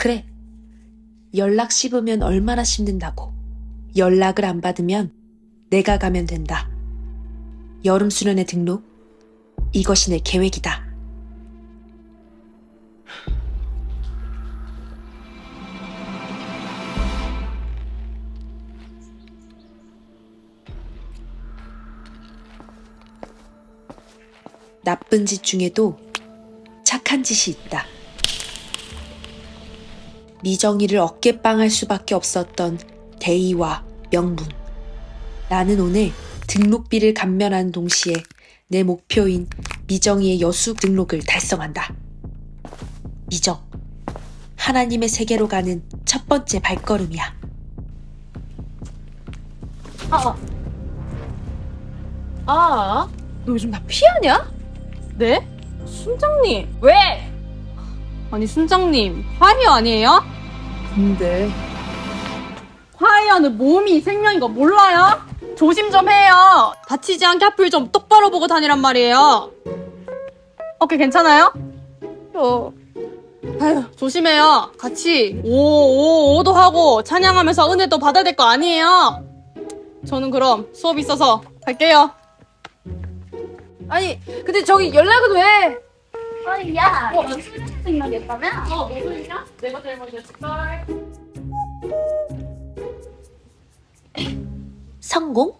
그래. 연락 씹으면 얼마나 씹는다고. 연락을 안 받으면 내가 가면 된다. 여름 수련회 등록. 이것이 내 계획이다. 나쁜 짓 중에도 착한 짓이 있다. 미정이를 어깨빵할 수밖에 없었던 대의와 명문. 나는 오늘 등록비를 감면하는 동시에 내 목표인 미정이의 여수 등록을 달성한다. 미정. 하나님의 세계로 가는 첫 번째 발걸음이야. 아, 아, 너 요즘 나 피하냐? 네? 순장님. 왜? 아니, 순장님. 화이어 아니에요? 근데 화이어는 몸이 생명인 거 몰라요? 조심 좀 해요. 다치지 않게 앞을 좀 똑바로 보고 다니란 말이에요. 어깨 괜찮아요? 어, 아휴, 조심해요. 같이 오오오도 하고 찬양하면서 은혜도 받아야 될 거 아니에요? 저는 그럼 수업 있어서 갈게요. 아니 근데 저기 연락은 왜? 아니 야, 너 무슨 생각이었다며? 어, 일이야? 내가 잘못이었을까? 성공?